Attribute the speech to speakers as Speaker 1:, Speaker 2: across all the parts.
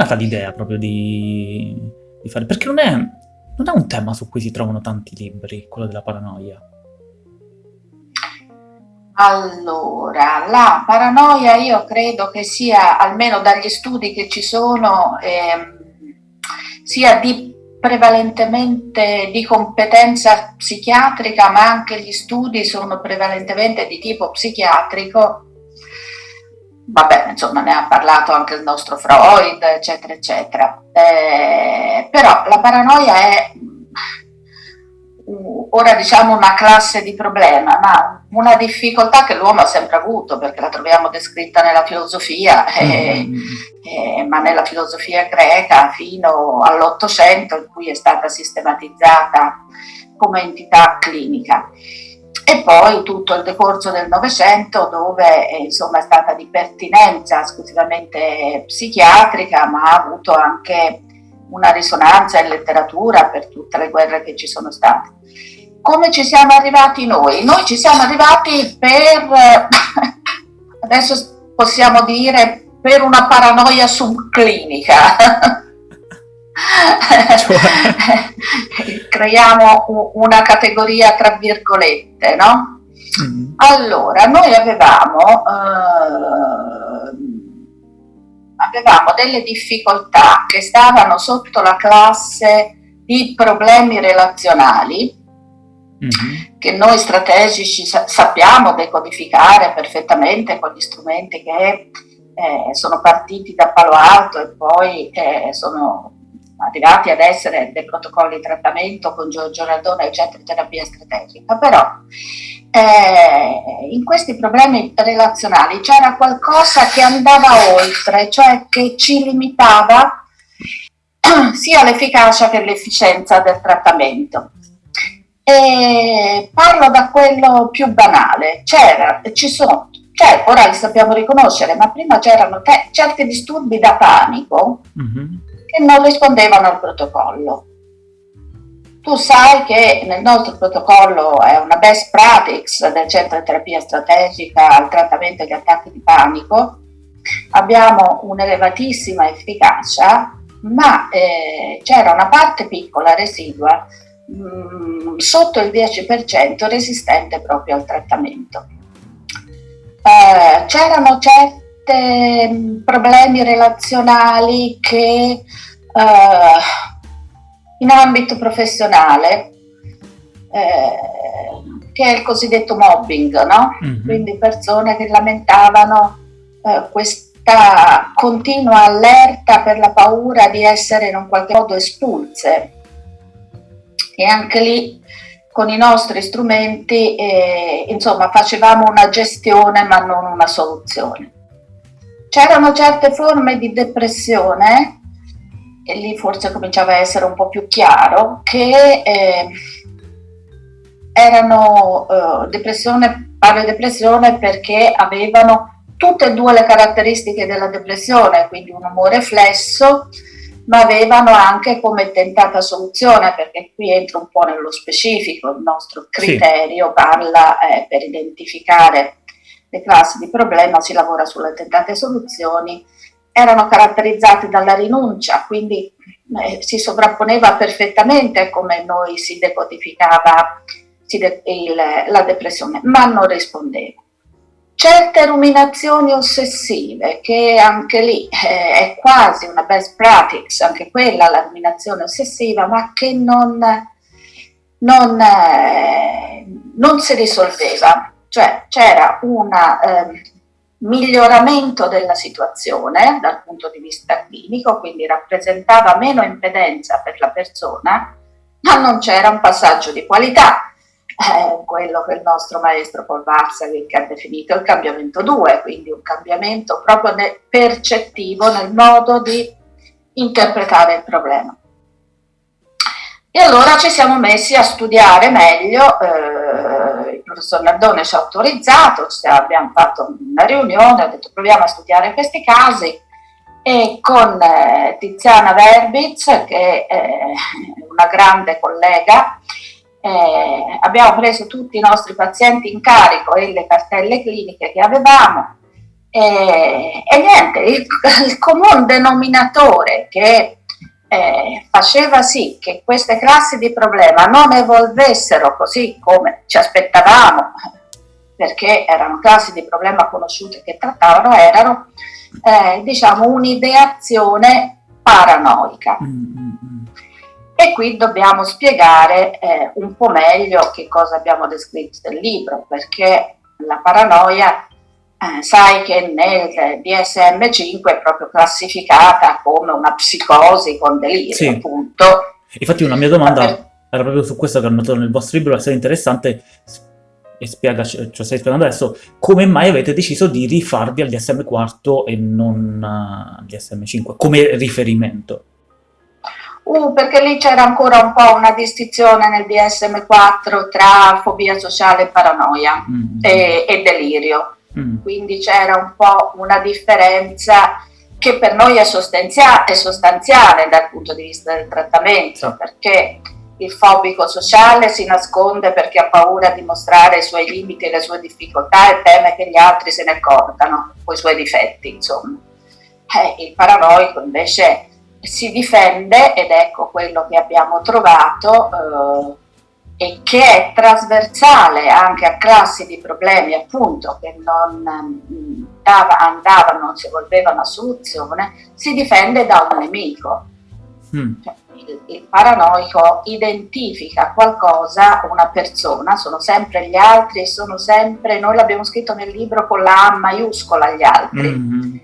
Speaker 1: nata l'idea proprio di, di, fare? Perché non è, non è un tema su cui si trovano tanti libri, quello della paranoia.
Speaker 2: Allora, la paranoia io credo che sia, almeno dagli studi che ci sono, eh, sia di prevalentemente di competenza psichiatrica, ma anche gli studi sono prevalentemente di tipo psichiatrico. Vabbè, insomma, ne ha parlato anche il nostro Freud, eccetera, eccetera. Eh, però la paranoia è ora diciamo una classe di problema, ma una difficoltà che l'uomo ha sempre avuto, perché la troviamo descritta nella filosofia, eh, mm. eh, ma nella filosofia greca fino all'Ottocento, in cui è stata sistematizzata come entità clinica. E poi tutto il decorso del Novecento, dove eh, insomma è stata di pertinenza esclusivamente psichiatrica, ma ha avuto anche una risonanza in letteratura per tutte le guerre che ci sono state. Come ci siamo arrivati noi? Noi ci siamo arrivati per, adesso possiamo dire, per una paranoia subclinica. Cioè. Creiamo una categoria tra virgolette, no? Mm. Allora, noi avevamo eh, avevamo delle difficoltà che stavano sotto la classe di problemi relazionali mm-hmm. che noi strategici sa- sappiamo decodificare perfettamente con gli strumenti che eh, sono partiti da Palo Alto e poi eh, sono arrivati ad essere dei protocolli di trattamento con Giorgio Radone, eccetera, terapia strategica, però eh, in questi problemi relazionali c'era qualcosa che andava oltre, cioè che ci limitava sia l'efficacia che l'efficienza del trattamento. E parlo da quello più banale, c'era, ci sono, cioè, ora li sappiamo riconoscere, ma prima c'erano certi disturbi da panico mm-hmm. Che non rispondevano al protocollo tu sai che nel nostro protocollo è una best practice del centro di terapia strategica al trattamento degli attacchi di panico, abbiamo un'elevatissima efficacia, ma eh, c'era una parte piccola residua mh, mm, sotto il 10% resistente proprio al trattamento. Eh, c'erano certi mm, problemi relazionali che eh, in ambito professionale, eh, che è il cosiddetto mobbing, no? Mm-hmm. quindi persone che lamentavano eh, questa continua allerta per la paura di essere in un qualche modo espulse. E anche lì con i nostri strumenti eh, insomma facevamo una gestione ma non una soluzione. C'erano certe forme di depressione e lì forse cominciava a essere un po' più chiaro, che eh, erano eh, depressione, parlo di depressione perché avevano tutte e due le caratteristiche della depressione, quindi un umore flesso, ma avevano anche come tentata soluzione, perché qui entra un po' nello specifico, il nostro criterio sì. parla eh, per identificare le classi di problema, si lavora sulle tentate soluzioni, erano caratterizzati dalla rinuncia, quindi eh, si sovrapponeva perfettamente come noi si decodificava si de il, la depressione, ma non rispondeva. Certe ruminazioni ossessive, che anche lì eh, è quasi una best practice, anche quella la ruminazione ossessiva, ma che non, non, eh, non si risolveva. Cioè c'era una eh, miglioramento della situazione dal punto di vista clinico, quindi rappresentava meno impedenza per la persona, ma non c'era un passaggio di qualità, eh, quello che il nostro maestro Paul Varsavik ha definito il cambiamento 2, quindi un cambiamento proprio percettivo nel modo di interpretare il problema. E allora ci siamo messi a studiare meglio eh, professor Nardone ci ha autorizzato, abbiamo fatto una riunione, ho detto proviamo a studiare questi casi e con eh, Tiziana Verbitz, che è una grande collega, eh, abbiamo preso tutti i nostri pazienti in carico e le cartelle cliniche che avevamo E, e niente, il, il comune denominatore che eh, faceva sì che queste classi di problema non evolvessero così come ci aspettavamo, perché erano classi di problema conosciute che trattavano, erano eh, diciamo un'ideazione paranoica. Mm-hmm. E qui dobbiamo spiegare eh, un po' meglio che cosa abbiamo descritto nel libro, perché la paranoia eh, sai che nel DSM-5 è proprio classificata come una psicosi con delirio, sì. appunto.
Speaker 1: Infatti una mia domanda per... era proprio su questo che ho notato nel vostro libro, essere interessante e spiega, cioè stai spiegando adesso, come mai avete deciso di rifarvi al DSM-4 e non al DSM-5 come riferimento?
Speaker 2: Uh, perché lì c'era ancora un po' una distinzione nel DSM-4 tra fobia sociale e paranoia mm. e, e, delirio. Mm. Quindi c'era un po' una differenza che per noi è, è sostanziale dal punto di vista del trattamento, perché il fobico sociale si nasconde perché ha paura di mostrare i suoi limiti e le sue difficoltà e teme che gli altri se ne accorgano, o i suoi difetti, insomma. Eh, il paranoico invece si difende ed ecco quello che abbiamo trovato eh, e che è trasversale anche a classi di problemi appunto che non mm, dava, andavano, non si evolvevano a soluzione, si difende da un nemico. Mm. Cioè, il, il, paranoico identifica qualcosa, una persona, sono sempre gli altri, sono sempre, noi l'abbiamo scritto nel libro con la A maiuscola agli altri, mm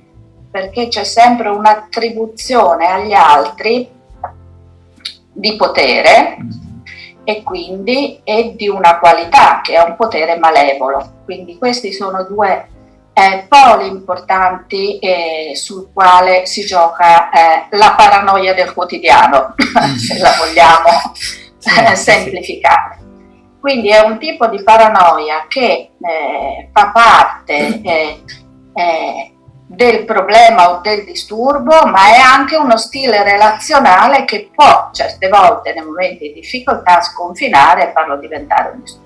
Speaker 2: perché c'è sempre un'attribuzione agli altri di potere mm. E quindi è di una qualità che è un potere malevolo. Quindi questi sono due eh, poli importanti eh, sul quale si gioca eh, la paranoia del quotidiano, se la vogliamo eh, semplificare. Quindi è un tipo di paranoia che eh, fa parte eh, del problema o del disturbo, ma è anche uno stile relazionale che può certe volte nei momenti di difficoltà sconfinare e farlo diventare un disturbo.